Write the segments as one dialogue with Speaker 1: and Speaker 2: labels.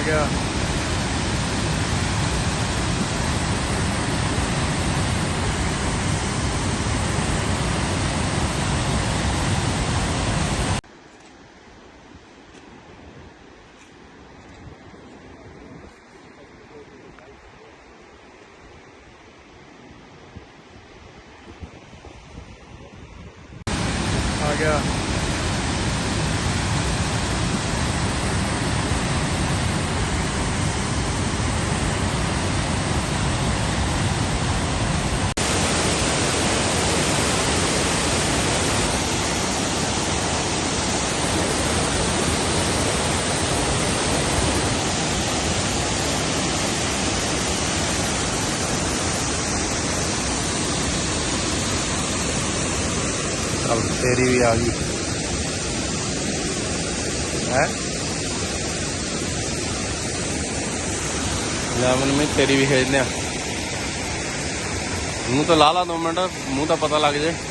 Speaker 1: Oh, yeah. अब हुई आ गई है? में तेरी भी खेलने मुँह तो ला ला दो मिनट, मुँह तो पता लग जाए।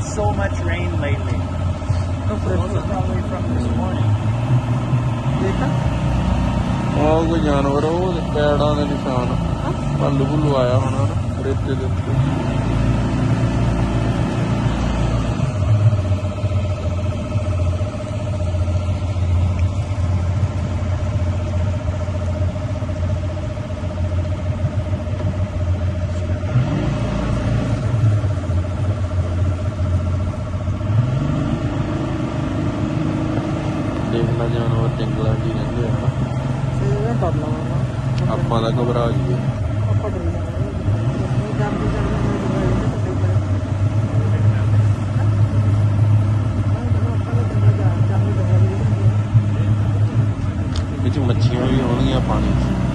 Speaker 2: Had so much rain lately. Those are probably from this morning.
Speaker 1: ਉਹ ਕੋਈ ਜਾਨਵਰ ਉਹ ਪੈੜਾਂ ਦੇ ਨਿਸ਼ਾਨ ਭੱਲੂ ਭੁੱਲੂ ਆਇਆ ਹੋਣਾ ਰੇਤੇ ਦੇ ਉੱਤੇ ਖਬਰ ਆ
Speaker 3: ਗਈ
Speaker 1: ਵਿੱਚ ਮੱਛੀਆਂ ਵੀ ਆਉਣਗੀਆਂ ਪਾਣੀ 'ਚ।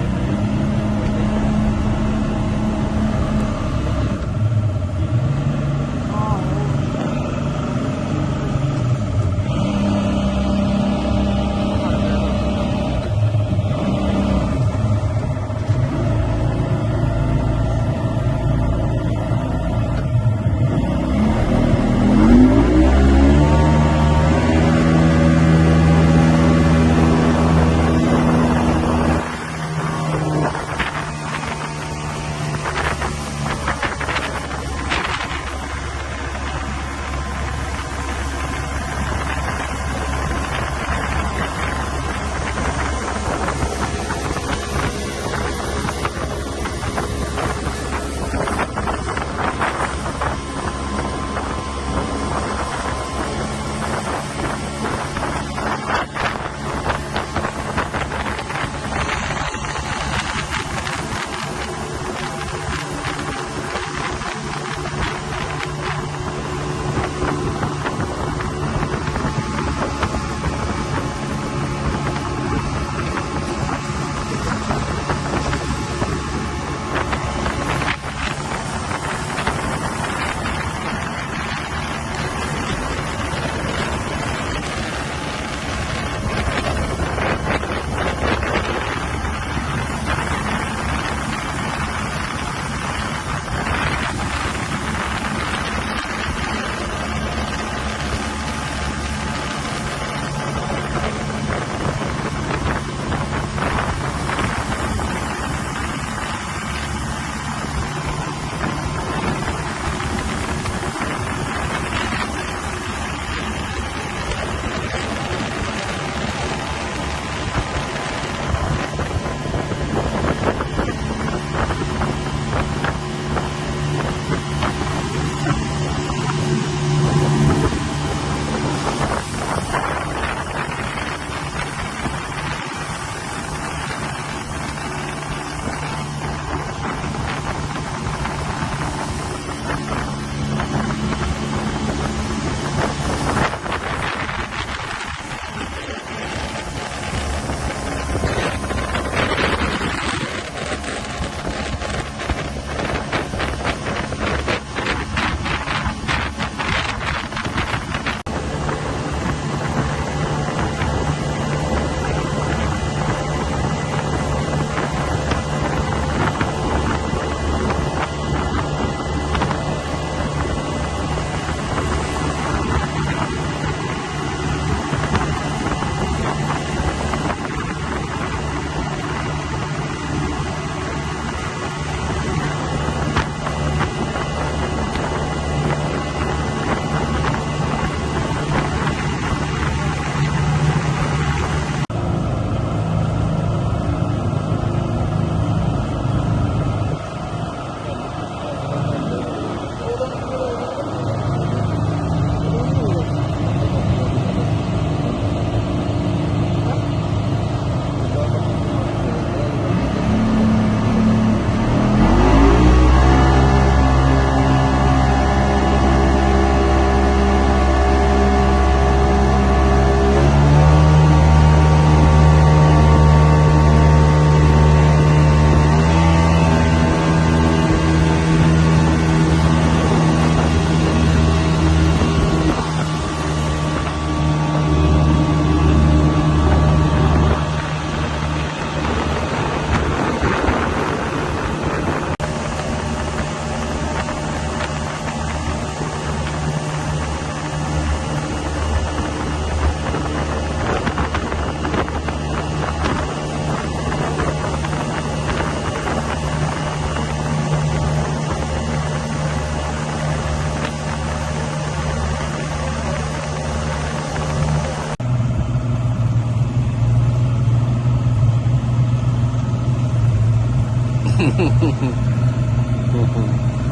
Speaker 4: フフフフ。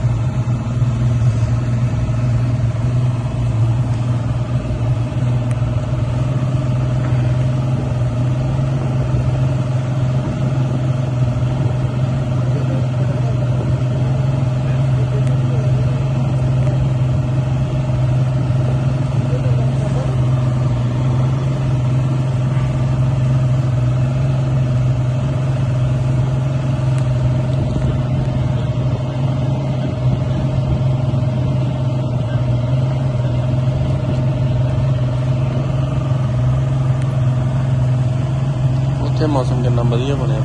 Speaker 4: ਵਧੀਆ ਬਣਿਆ।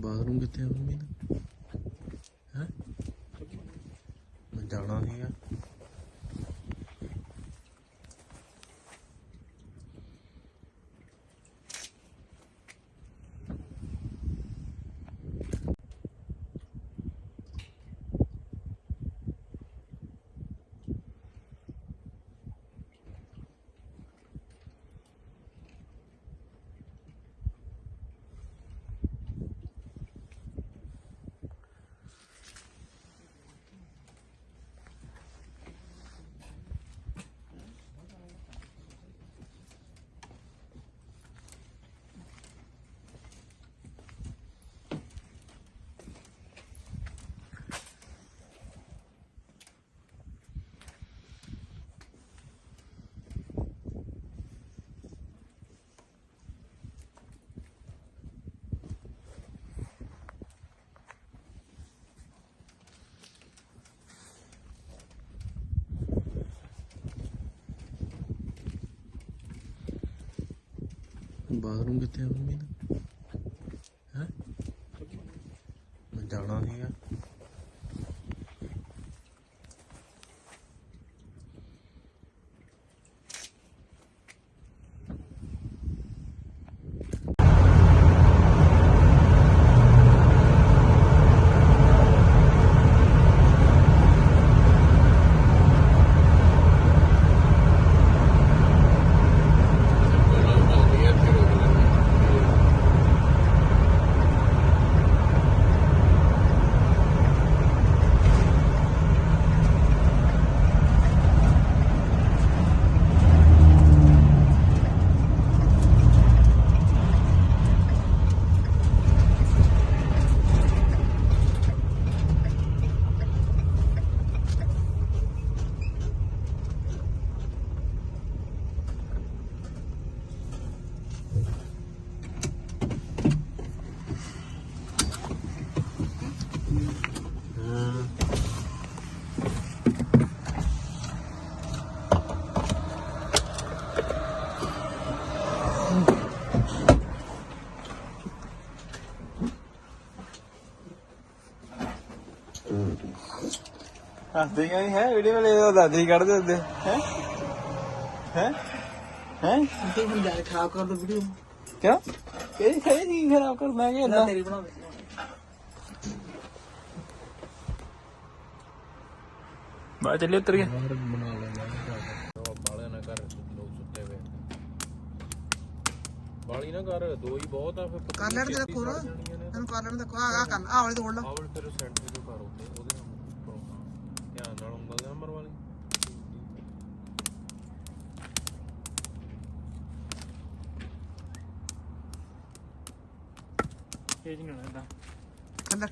Speaker 1: ਬਾਥਰੂਮ ਕਿੱਥੇ ਆ ਮੰਮੀ ਦਾ? ਹੈ? ਮੈਂ ਜਾਣਾ ਸੀਗਾ। ਬਾਥਰੂਮ ਕਿੱਥੇ ਆ ਮੰਮੀ ਦਾ
Speaker 5: ਹੱਸਦੇ ਕਿਉਂ ਹੈ ਵੀਡੀਓ ਵਾਲੇ ਤਾਂ ਦਾਦੀ ਕੱਢਦੇ ਹੁੰਦੇ ਹੈ ਹੈ ਹੈ
Speaker 6: ਤੇ ਹੁਣ ਜਾ ਕੇ ਖਰਾਬ ਕਰ ਦੋ ਵੀਡੀਓ
Speaker 5: ਕਿਉਂ ਕਿਹੜੀ ਕਿਹੜੀ ਚੀਜ਼ ਖਰਾਬ ਕਰਨਾ ਹੈ
Speaker 6: ਨਾ ਤੇਰੀ ਬਣਾ ਦੇ
Speaker 5: ਬਾਹਰ ਚੱਲੇ ਉਤਰ ਗਿਆ
Speaker 1: ਬਾਹਰ ਬਣਾ ਲੈਂਦਾ ਬਾਲੇ ਨਾ ਕਰ ਲੋਕ ਸੁੱਤੇ ਵੇ ਬਾਲੀ ਨਾ ਕਰ ਦੋ ਹੀ ਬਹੁਤ ਆ ਫਿਰ
Speaker 6: ਕਰ ਲੈਣ ਦੇ ਕੋਲ ਇਹਨੂੰ ਕਰ ਲੈਣ ਦੇ ਕੋ ਆ ਕਰ ਆ ਵਾਲੀ ਤੋੜ ਲਾ
Speaker 1: ਆਵਲ ਫਿਰ ਸੈਂਟਰ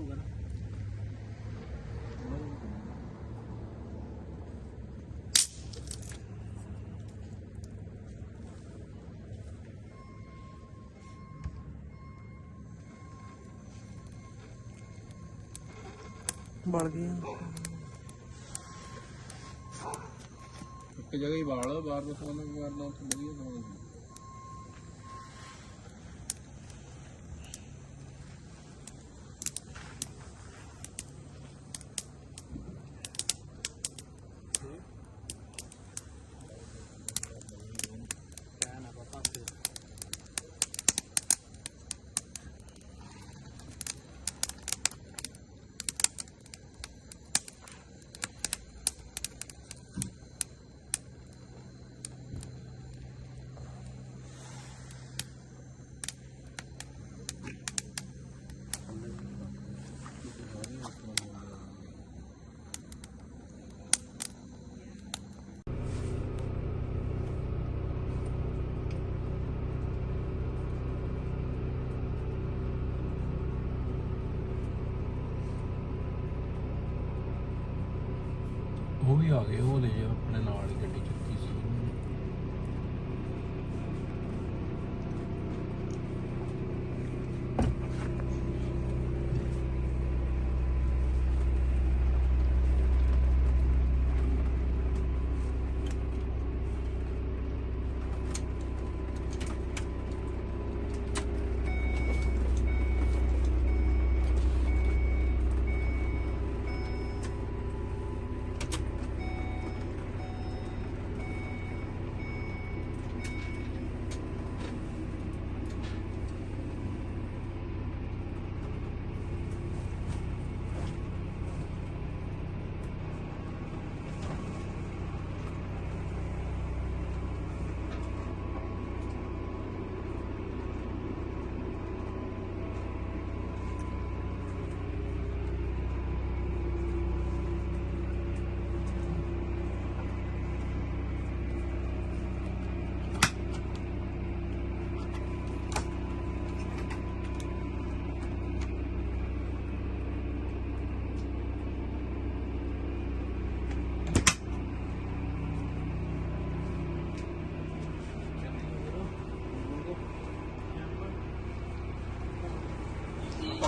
Speaker 5: ਹੋਊਗਾ ਨਾ।
Speaker 6: ਬਲ ਗਈਆਂ
Speaker 1: ਇੱਕ ਜਗ੍ਹਾ ਹੀ ਬਾਲ ਬਾਹਰ ਦਾ ਸੋਨਾ ਕਰਨਾ ਉੱਥੇ ਵਧੀਆ
Speaker 2: 要礼
Speaker 7: 的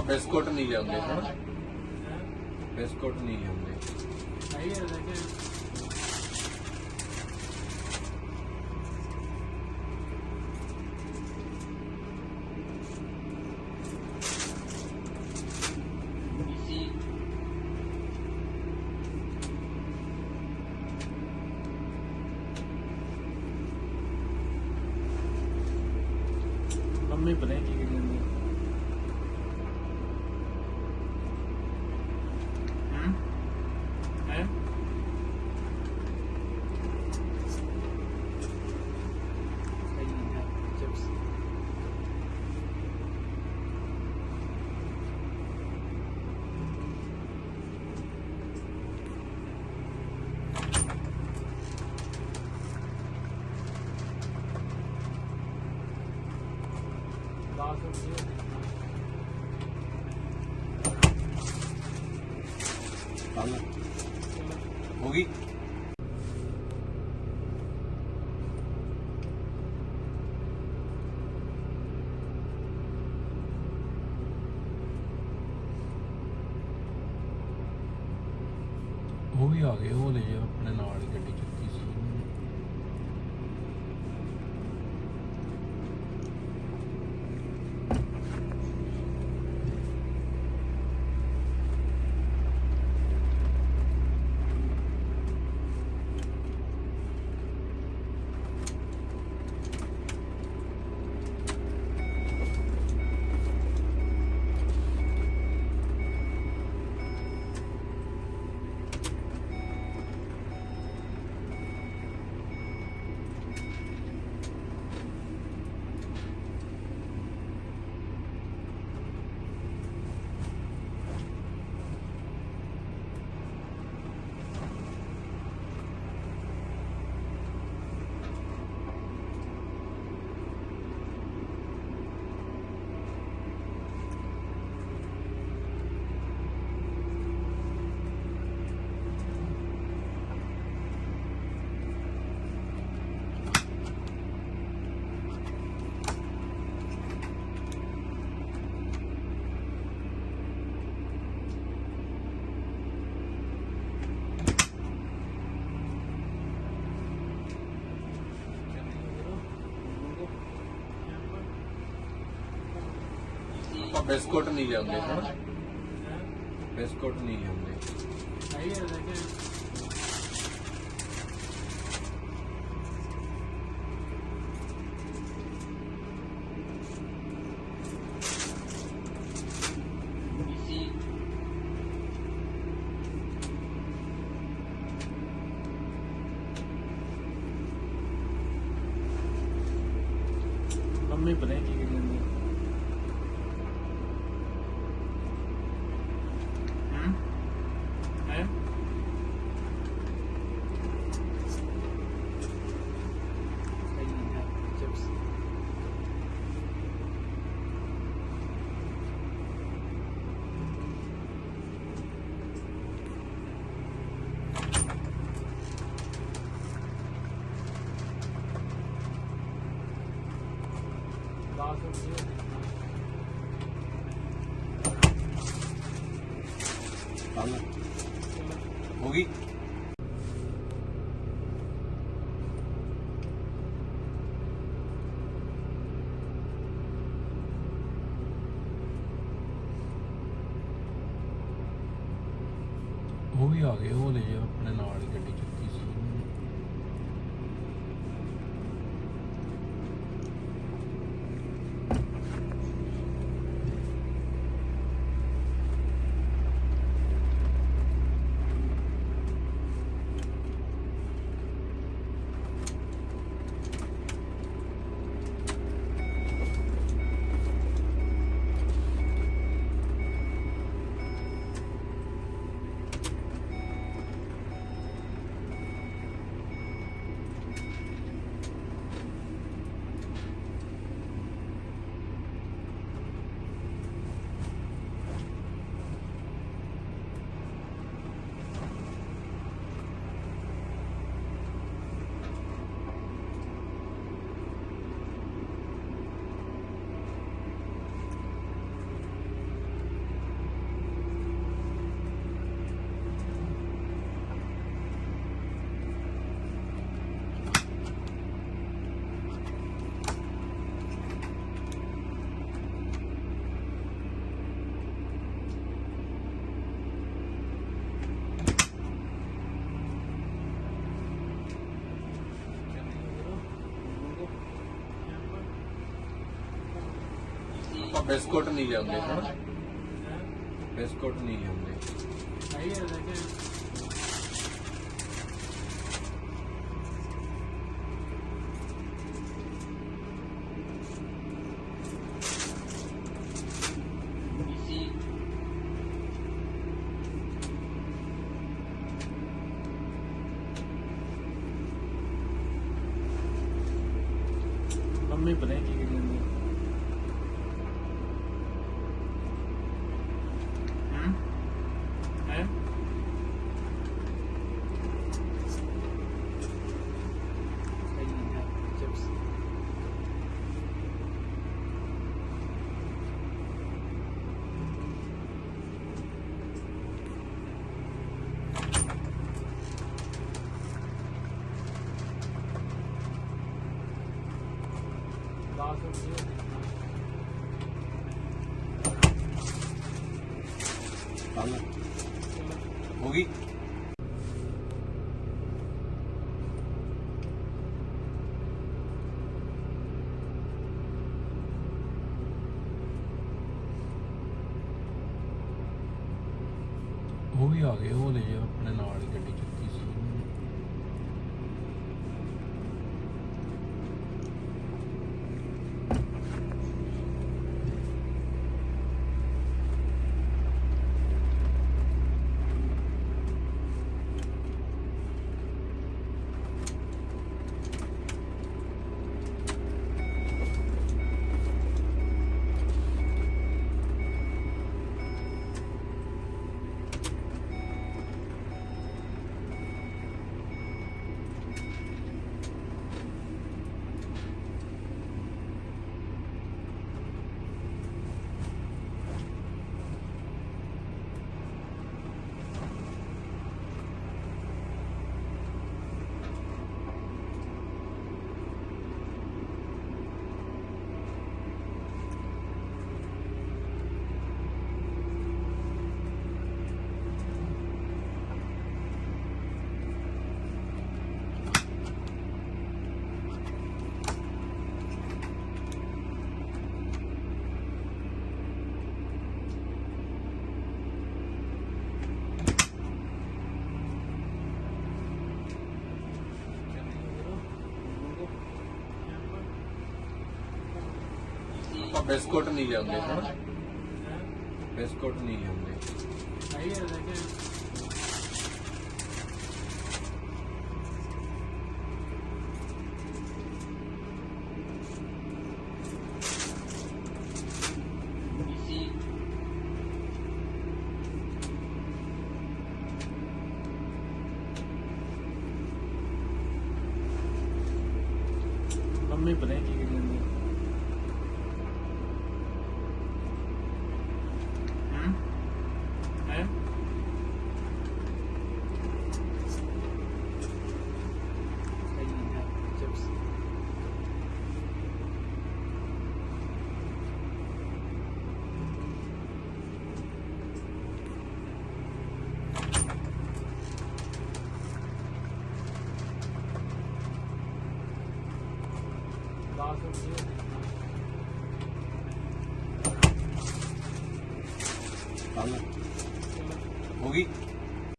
Speaker 7: बिस्कुट नहीं लेंगे बिस्कुट नहीं लेंगे Thank you. बिस्कुट नहीं लेंगे बिस्कुट नहीं लेंगे 고기? वेस्कोट नहीं जाओगे वेस्कोट नहीं है।
Speaker 2: होगी। ड्रेस कोड नहीं लेंगे ड्रेस कोड नहीं लेंगे